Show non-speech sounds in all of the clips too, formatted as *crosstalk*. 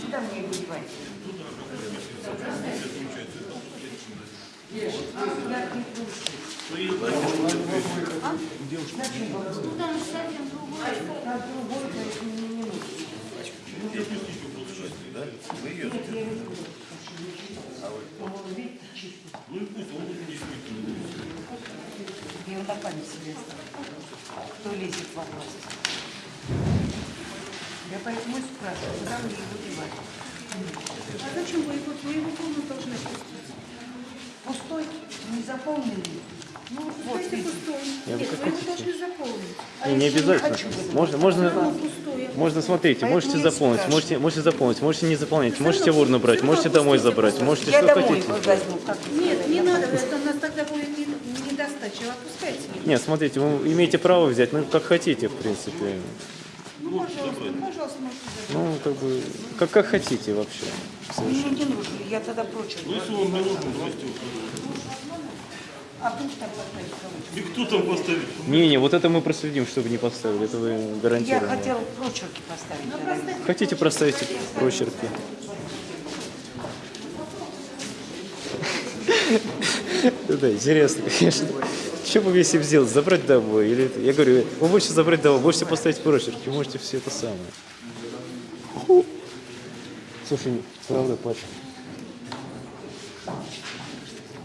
Сюда мне выливать. Я вот так память себе. Кто лезет в вопрос? Я поэтому и спрашиваю, куда мне его девать? А зачем вы его, вы его комнату должны пустить? Пустой, не заполненный. Ну, вот, пустой. Нет, вы его должны заполнить. А Не, не обязательно. хочу в этом? Можно, можно, можно, смотрите, Поэтому можете заполнить, можете, можете заполнить, можете не заполнить, можете в урну брать, можете домой забрать, можете Я что домой хотите. возьму. Нет, не надо, это у нас тогда будет не, недостача. Отпускайте. Нет, смотрите, вы имеете право взять, ну, как хотите, в принципе. Ну, пожалуйста, пожалуйста, можете. Ну, как бы, как, как хотите вообще. Мне не нужно, я тогда прочерк. Ну, если он не бросьте его. А. И кто там поставит? Не-не, вот это мы проследим, чтобы не поставили, это вы Я гарантированно. хотела прочерки поставить. тогда. Хотите проставить прочерки? *laughs* Да, интересно, конечно. Что бы если сделать? Забрать домой? Или? Я говорю, вы можете забрать домой, можете поставить прочерки, можете все это самое. Слушай, правда, Паша.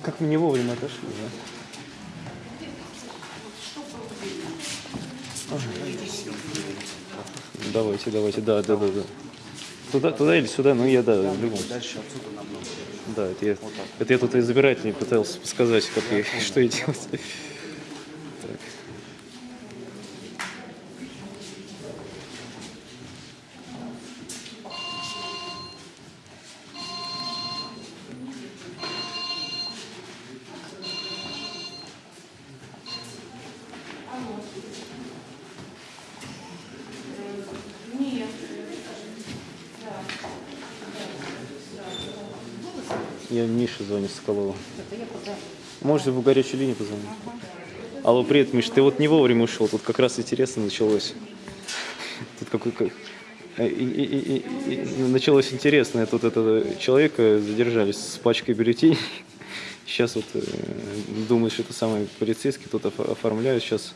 Как мы не вовремя отошли, да? Давайте, давайте, да, да, да, да. Туда, туда или сюда, ну я да, в любом намного. Да, это я, это я тут избирателей пытался сказать, как я, *laughs* что я делать. Так. Я Мише звоню с Соколова. Можете в горячую линию позвонить? Алло, привет, Миш, ты вот не вовремя ушел, тут как раз интересно началось. Тут какой как... и- и- и- и- и началось интересное. Тут это человека задержали с пачкой бюллетеней. Сейчас вот э, думаю, что это самый полицейский, тут оф- оформляют. Сейчас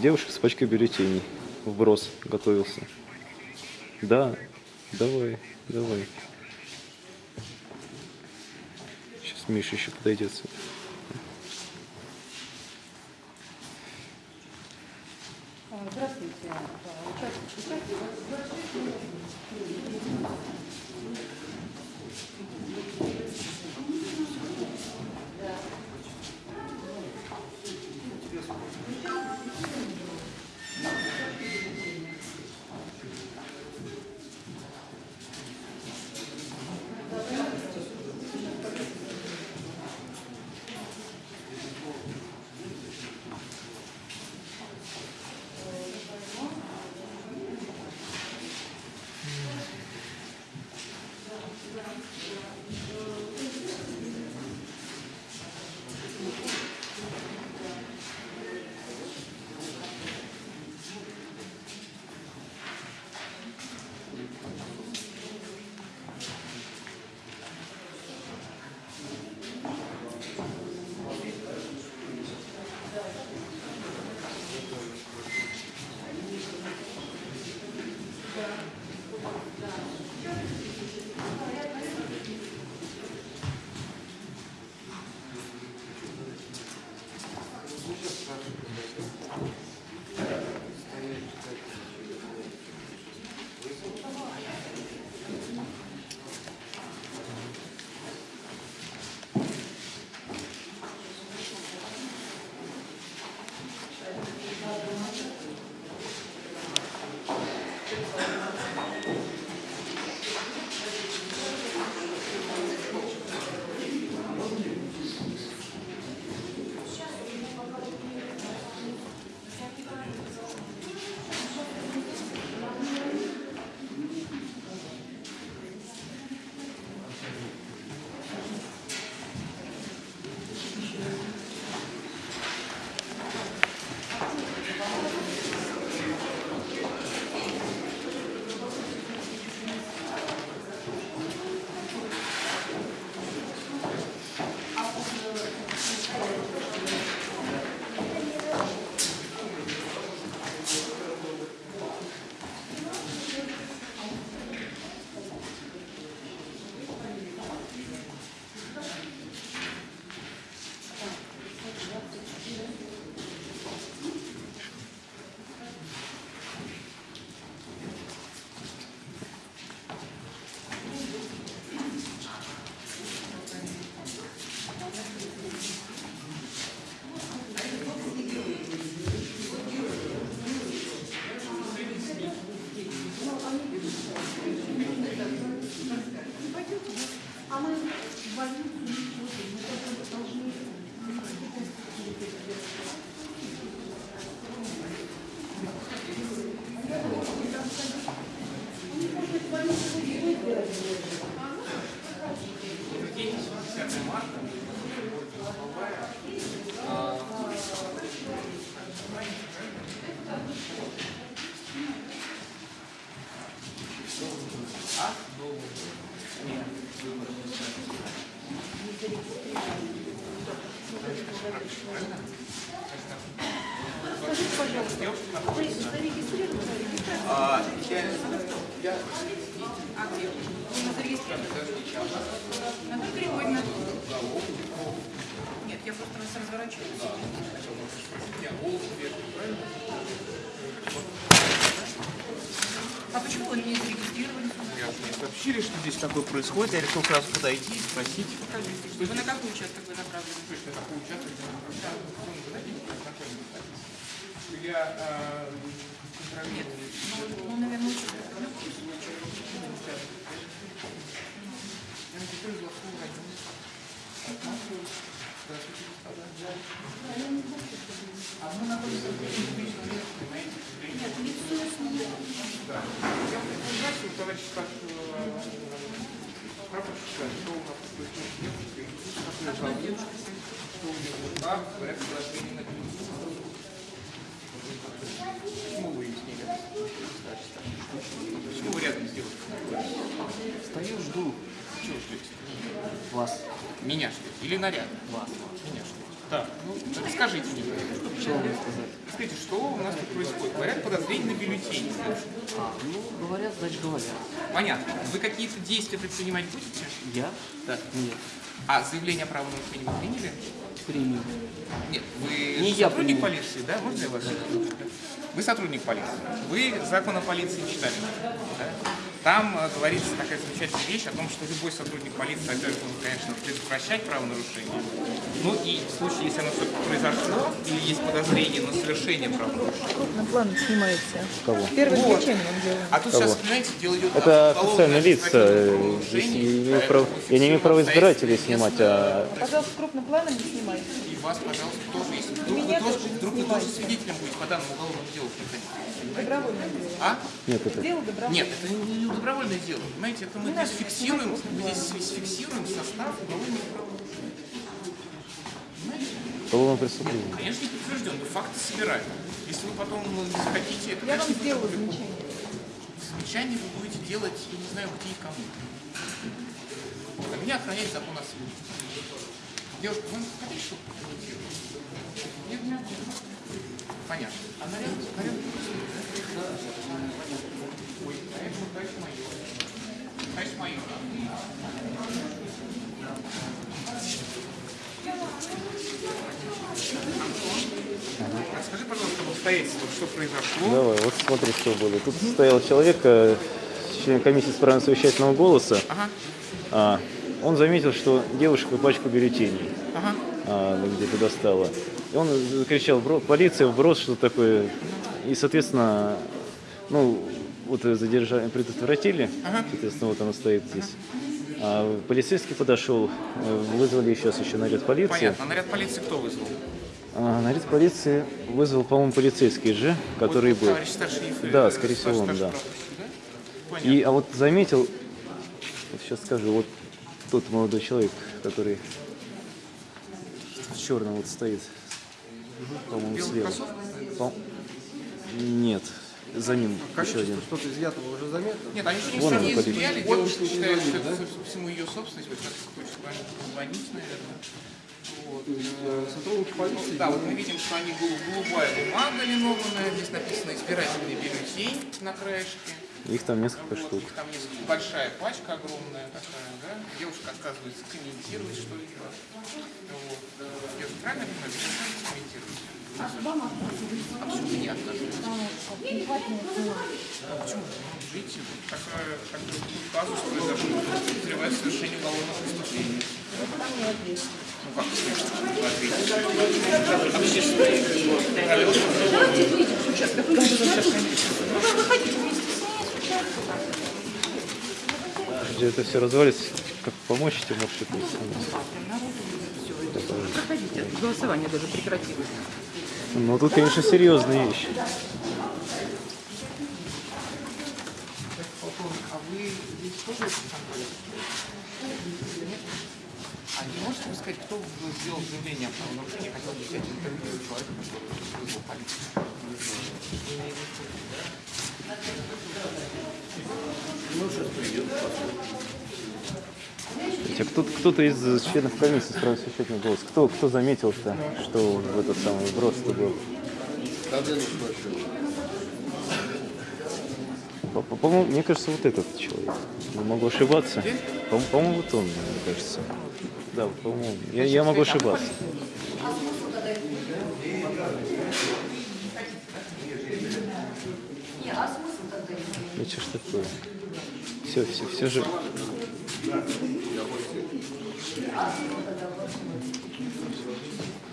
девушка с пачкой бюллетеней. Вброс готовился. Да, давай, давай. Сейчас Миша еще подойдет. Наталья Григорьевна. Нет, я просто вас разворачиваю. А почему вы не зарегистрировали? Мне сообщили, что здесь такое происходит. Я решил сразу подойти и спросить. Покажите. Вы на какой участок вы направлены? Точно какой участок. Я э, Нет. Ну, ну, наверное, участок. Здравствуйте, что у нас жалобы? Что вы рядом? Почему? Стою, жду Чего ждете? вас. Меня ждете? Или наряд? Вас. Меня ждете. Так, ну, расскажите мне. Что вам сказать? Скажите, что у нас тут происходит? Говорят, подозрение на бюллетени. А, ну, говорят, значит, говорят. Понятно. Вы какие-то действия предпринимать будете? Я? Да. Нет. А заявление о правонарушении вы приняли? Принял. Нет, вы Не я сотрудник принял. полиции, да? Можно я вас? Вы сотрудник полиции. Вы закон о полиции читали. да? Там э, говорится такая замечательная вещь о том, что любой сотрудник полиции обязан, конечно, предотвращать правонарушение. Ну и в случае, если оно все-таки произошло, или есть подозрение на совершение правонарушения. крупным планом снимаете. Кого? Первым Вот. включением делаем. А тут сейчас, понимаете, дело идет Это о уголовном официальные лица. Здесь я не имею права, избирателей снимать, а Пожалуйста, крупным планом не снимайте. И вас, пожалуйста, тоже, если вдруг вы тоже, вдруг вы тоже свидетелем будете по данному уголовному делу приходить. Добровольное дело. А? нет, это Дело добровольное. Нет, это не добровольное дело. Понимаете, это мы здесь фиксируем, мы здесь фиксируем состав правонарушений. уголовное преступление. Конечно, не подтвержден, но факты собираем. Если вы потом ну, не захотите, это, Я вам конечно, будет легко. замечание. Замечания вы будете делать, я не знаю, где и кому. А меня охраняет закон о суде. Девушка, вы хотите, чтобы комментировать? Нет? Понятно. А наряд? Наряд? Ой, наряд, ну, конечно, майор. Конечно, майор. Расскажи, пожалуйста, об обстоятельствах, что произошло. Давай, вот смотри, что было. Тут стоял человек, э, член комиссии с правом совещательного голоса. Ага, А, он заметил, что девушка пачку бюллетеней ага. а, где-то достала. И он закричал, «Бро- полиция, вброс, что такое. И, соответственно, ну, вот задержание предотвратили. Соответственно, вот оно стоит здесь. А полицейский подошел, э, вызвали сейчас еще наряд полиции. Понятно. А наряд полиции кто вызвал? А, наряд полиции вызвал, по-моему, полицейский же, который Вот был. Товарищ старший Да, э, скорее всего, он, да. прапорщик, да? Понятно. И, а вот заметил, вот сейчас скажу, вот тот молодой человек, который в черном вот стоит, по-моему, слева. По- Нет, за ним еще один. Что-то изъятого уже заметно? Нет, они еще не сами изъяли, девушка считает, что это всему ее собственность, вот сейчас хочет звонить, наверное. Вот. э, Сотрудники полиции... Да, вот мы видим, что они голу- голубая бумага линованная, здесь написано избирательный бюллетень на краешке. Их там несколько Вот, штук. их там есть большая пачка огромная такая, да? Девушка отказывается комментировать, что это. Вот. Правильно я понимаю? Вы не можете комментировать? А почему не отказываетесь? А почему? Видите, вот такая, такой казус произошел, подозревает совершение уголовного преступления. Ну как? Общественные правила. Сейчас, как вы сейчас комментируете? Где это все развалится, как помочь тебе, может, это Проходите. Голосование даже прекратилось. Ну, тут, конечно, серьезные вещи. А вы здесь тоже? А Можете вы сказать, кто сделал заявление о правонарушении, хотел бы взять интервью человека, который Хотя кто, кто-то из членов комиссии с правом священного голос, кто, кто заметил-то, что в этот самый вброс-то был? По- по- По-моему, мне кажется, вот этот человек. Не могу ошибаться. По- По-моему, вот он, мне кажется. Да, по-моему. Я, я могу ошибаться. Ну что ж такое? Все, все, все же.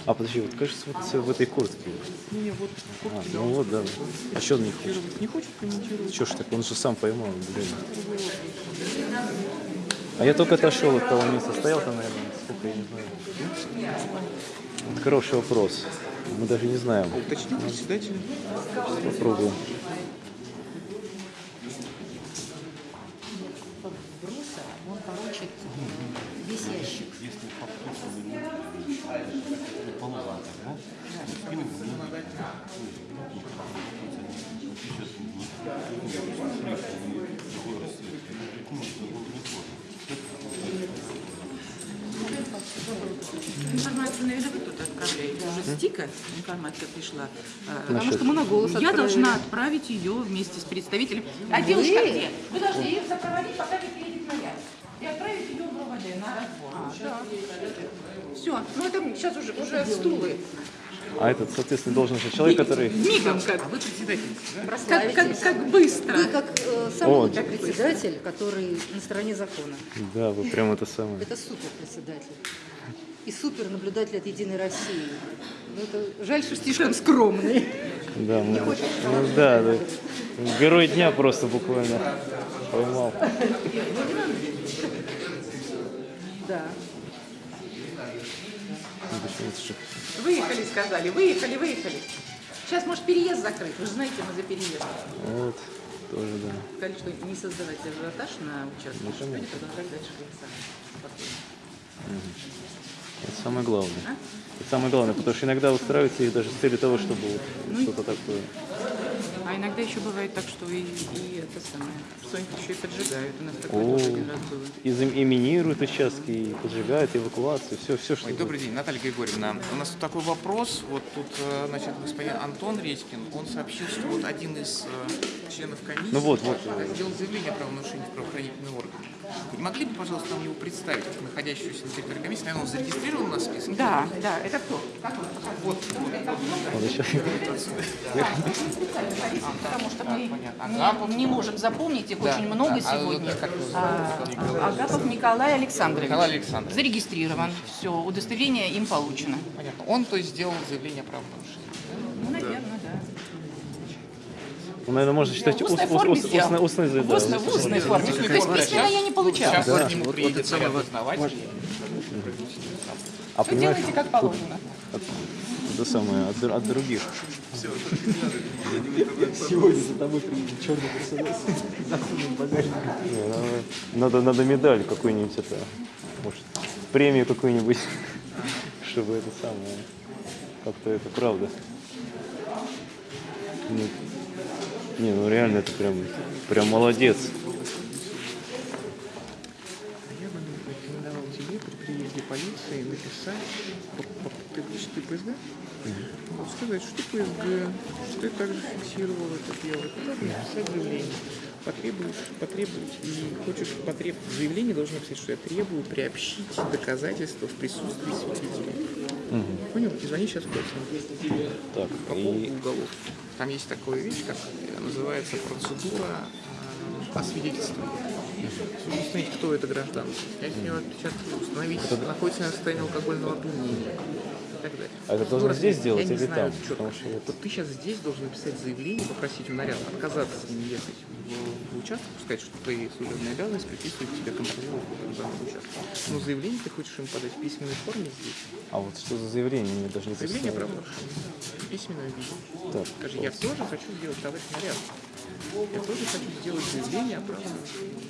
А подожди, вот кажется, вот в этой куртке. Не, вот А, ну вот, да. А что он не хочет? не хочет комментировать. Чё ж так, он же сам поймал, блин. А я только отошел от того места, стоял там, наверное, сколько, я не знаю. Вот хороший вопрос. Мы даже не знаем. Уточните председателя. Попробуем. Бруса, он получит весь ящик. Информацию наверняка кто-то отправляет. Уже стика информация пришла. А, Потому что мы на голос Я отправить ее вместе с представителем. А девушка где? Вы должны ее сопроводить, пока не приедет моя. И отправить ее в РОВД на разбор. Все, ну это сейчас уже, уже стулы. А этот, соответственно, должен же человек, который... Мигом как, А вы председательница, да? как, как, как быстро. Вы как э, самый О. председатель, который на стороне закона. Да, вы прям это самое. Это супер председатель. И супер наблюдатель от Единой России. Ну, это жаль, что слишком скромный. Да, мы- ну да, да. Герой дня просто буквально поймал. Да. Ну, Выехали, сказали, выехали, выехали. Сейчас, может, переезд закрыть. Вы же знаете, мы за переезд. Вот, тоже, да. Сказали, что не создавать ажиотаж на участке, Ну, чтобы конечно. они продолжали дальше голосовать. Спокойно. Это самое главное. А? Это самое главное, потому что иногда устраивается их даже с целью того, чтобы вот Ну что-то такое. А иногда еще бывает так, что и, и это самое, что-нибудь еще и поджигают. У нас такое О, тоже один раз было. и, зам- и минируют участки, и поджигают, эвакуацию, все, все, что... Ой, добрый день, Наталья Григорьевна. У нас тут такой вопрос. Вот тут, э, значит, господин Антон Редькин, он сообщил, что вот один из э, членов комиссии Ну вот, вот. сделал заявление о правонарушении в правоохранительные органы. Вы не могли бы, пожалуйста, нам его представить, как находящегося на территории комиссии? Наверное, он зарегистрирован на списке? Да, да, это кто? Как он? Вот, Он еще- Потому что мы понятно. не- Агапов? не можем запомнить их Да, очень много да. А сегодня. как зовут? А, Агапов Николай Александрович. Николай Александрович. Зарегистрирован. Все, удостоверение им получено. Понятно. Он, то есть, сделал заявление о правонарушении. Ну, наверное, да. Ну, наверное, можно считать ус- устной ус- форме ус- сделал. устной- устной, да, устной- устной устной форме. устной То есть форме. письменно я не получала. Сейчас Да. вот к нему приедет ряд дознавателей. А Все делайте как положено. Это самое, от, от других. Не, надо- Надо, надо медаль какую-нибудь, это, может, премию какую-нибудь, *laughs* чтобы это самое, как-то это правда. Ну, не, ну реально это прям, прям молодец. Я бы рекомендовал тебе при приезде полиции написать по, будешь ТПСГ? Вот сказать, что ПСГ, что ты также фиксировал это дело. Должен написать заявление. Потребуешь, потребовать и хочешь потребовать заявление, должен написать, что я требую приобщить доказательства в присутствии свидетелей. Понял? И звони сейчас колл-центр Так, по и поводу уголов. Там есть такая вещь, как называется процедура э, освидетельствования. Установить, кто это гражданин. Я с него сейчас установить, находится ли в состоянии алкогольного опьянения и так далее. А это должен Процедура, здесь я делать не или знаю там? четко. Что вот- Вот ты сейчас здесь должен написать заявление, попросить у наряда отказаться с ним ехать в, в участок, сказать, что твои служебные обязанности приписывают тебе контролировать вот данный участок. Но заявление ты хочешь им подать в письменной форме здесь. А вот что за заявление мне даже не Заявление о прислали? правонарушении. В письменном виде. Так, Скажи, я тоже хочу сделать, товарищ наряд. Я тоже хочу сделать заявление о правонарушении.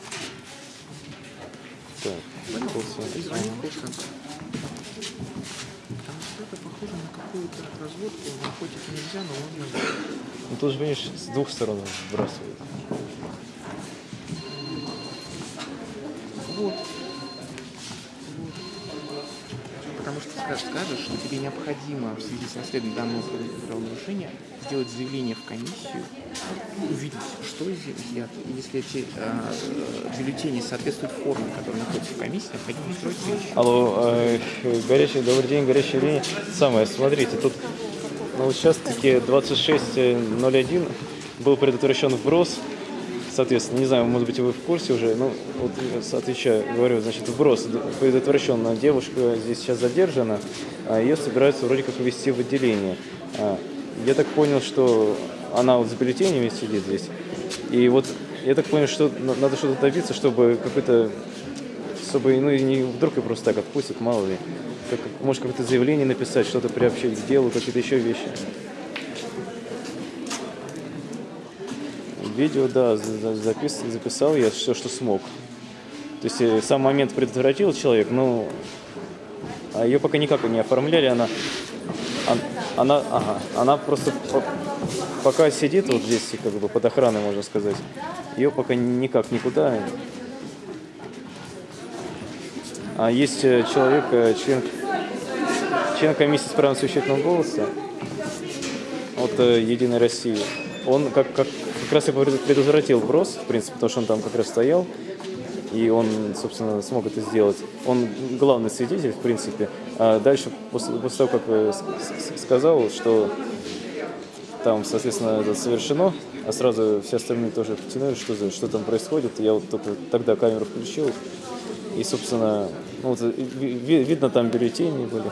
так, Понял? колл-центр. И звони в колл-центр. Потому что это похоже на какую-то разводку. Наркотики нельзя, но можно... Ну тут же, видишь, с двух сторон вбрасывают. Скажешь, что тебе необходимо в связи с расследованием данного правонарушения сделать заявление в комиссию, увидеть, что изъято. Если эти э, бюллетени соответствуют форме, которая находится в комиссии, необходимо устроить встречу. Алло, э, горячий, добрый день, горячая линия. Самое, смотрите, тут на участке 2601 был предотвращен вброс. Соответственно, не знаю, может быть, вы в курсе уже, ну, вот я отвечаю, говорю, значит, вброс предотвращен. Девушка здесь сейчас задержана, а ее собираются вроде как ввести в отделение. А, Я так понял, что она вот с бюллетенями сидит здесь. И вот я так понял, что на- надо что-то добиться, чтобы какой-то чтобы ну, не вдруг и просто так отпустят, мало ли. Как, может, какое-то заявление написать, что-то приобщить к делу, какие-то еще вещи. Видео, да, за- за- запис, записал я все, что смог. То есть э, сам момент предотвратил человек, но а ее пока никак не оформляли, она, он- она, ага, она просто по- пока сидит вот здесь, как бы под охраной, можно сказать, ее пока никак никуда а есть э, человек, э, член, член комиссии с правом совещательного голоса от Единой России. Он как, как, как раз пред- предотвратил брос, в принципе, потому что он там как раз стоял, и он, собственно, смог это сделать. Он главный свидетель, в принципе. А дальше, после, после того, как э, сказал, что там, соответственно, это совершено, а сразу все остальные тоже потянули, что, что там происходит. Я вот только тогда камеру включил, и, собственно, ну, вот, ви- ви- видно, там бюллетени были.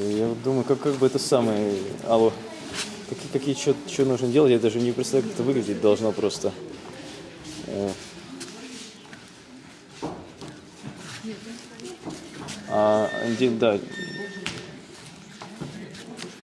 Я вот думаю, как, как бы это самое... Алло, какие, какие что нужно делать, я даже не представляю, как это выглядеть должно просто. Э. А, да,